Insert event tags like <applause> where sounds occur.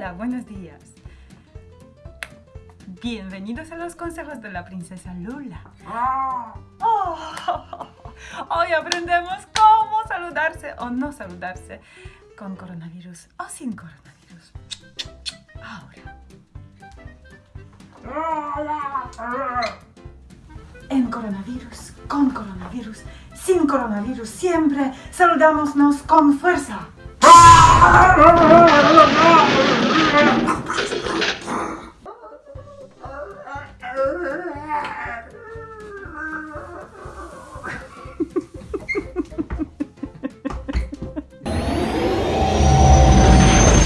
Hola, buenos días. Bienvenidos a los consejos de la princesa Lula. Ah. Oh, <laughs> hoy aprendemos cómo saludarse o no saludarse con coronavirus o sin coronavirus. Ahora. En coronavirus, con coronavirus, sin coronavirus, siempre saludámonos con fuerza.